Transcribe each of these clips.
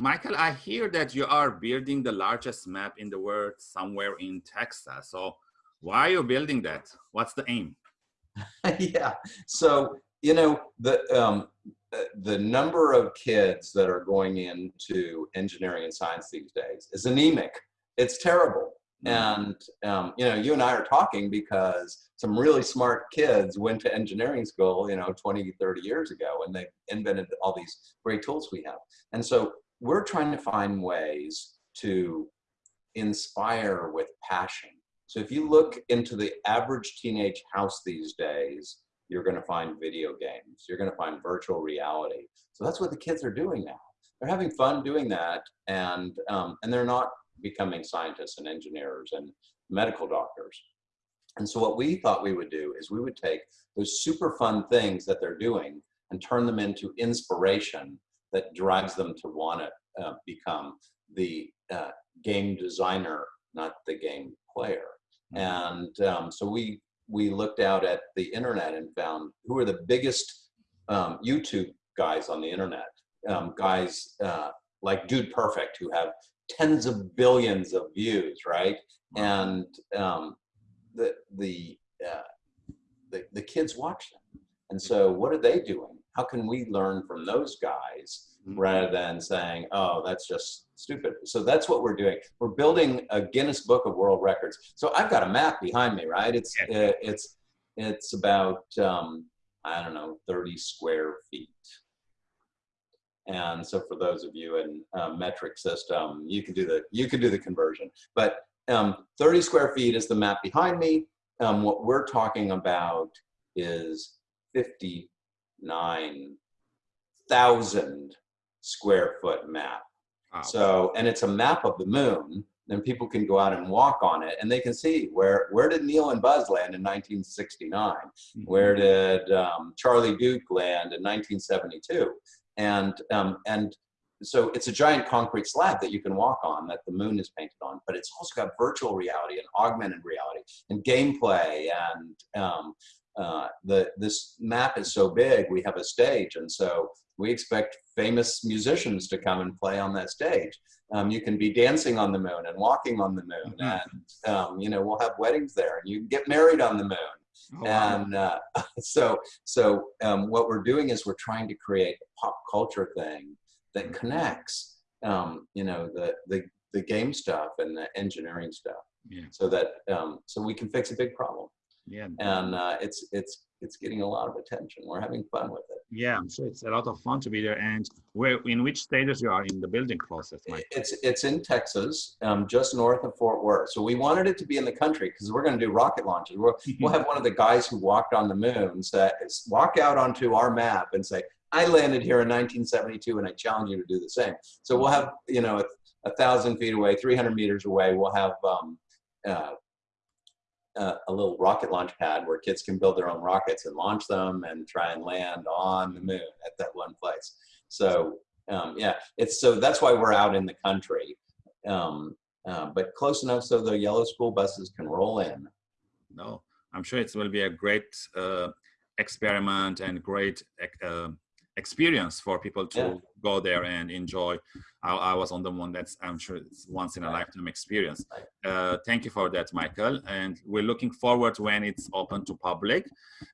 Michael, I hear that you are building the largest map in the world somewhere in Texas. So why are you building that? What's the aim? yeah, so, you know, the, um, the number of kids that are going into engineering and science these days is anemic. It's terrible. Mm. And, um, you know, you and I are talking because some really smart kids went to engineering school, you know, 20, 30 years ago, and they invented all these great tools we have. And so we're trying to find ways to inspire with passion. So if you look into the average teenage house these days, you're going to find video games. You're going to find virtual reality. So that's what the kids are doing now. They're having fun doing that, and um, and they're not becoming scientists and engineers and medical doctors. And so what we thought we would do is we would take those super fun things that they're doing and turn them into inspiration that drives them to want to uh, become the uh, game designer, not the game player. Mm-hmm. And um, so we we looked out at the internet and found who are the biggest um, YouTube guys on the internet. Um, guys uh, like Dude Perfect who have tens of billions of views, right? And um, the the, uh, the the kids watch them. And so, what are they doing? How can we learn from those guys mm-hmm. rather than saying, "Oh, that's just stupid"? So that's what we're doing. We're building a Guinness Book of World Records. So I've got a map behind me, right? It's yeah. uh, it's it's about um, I don't know, 30 square feet. And so for those of you in uh, metric system, you can do the you can do the conversion. But um, 30 square feet is the map behind me. Um, what we're talking about is 59,000 square foot map. Wow. So, and it's a map of the moon. And people can go out and walk on it, and they can see where where did Neil and Buzz land in 1969? Mm -hmm. Where did um, Charlie Duke land in 1972? And, um, and so it's a giant concrete slab that you can walk on that the moon is painted on, but it's also got virtual reality and augmented reality and gameplay. And um, uh, the, this map is so big, we have a stage. And so we expect famous musicians to come and play on that stage. Um, you can be dancing on the moon and walking on the moon. Mm -hmm. And, um, you know, we'll have weddings there and you get married on the moon. Oh, and uh, so, so um, what we're doing is we're trying to create a pop culture thing that mm-hmm. connects, um, you know, the, the, the game stuff and the engineering stuff. Yeah. So that, um, so we can fix a big problem. Yeah. And uh, it's, it's, it's getting a lot of attention. We're having fun with it. Yeah, I'm sure it's a lot of fun to be there. And where, in which stages you are in the building process? Mike? It's it's in Texas, um, just north of Fort Worth. So we wanted it to be in the country because we're going to do rocket launches. We'll, we'll have one of the guys who walked on the moon say, walk out onto our map and say, "I landed here in 1972, and I challenge you to do the same." So we'll have you know a, a thousand feet away, 300 meters away, we'll have um, uh, a, little rocket launch pad where kids can build their own rockets and launch them and try and land on the moon at that one place. So um, yeah, it's so that's why we're out in the country, um, uh, but close enough so the yellow school buses can roll in. No, I'm sure it will be a great uh, experiment and great uh, experience for people to yeah. go there and enjoy. I, I, was on the one that's I'm sure it's once in a lifetime experience. Uh, thank you for that, Michael. And we're looking forward when it's open to public.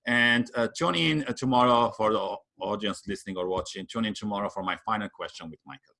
And uh, tune in uh, tomorrow for the audience listening or watching. Tune in tomorrow for my final question with Michael.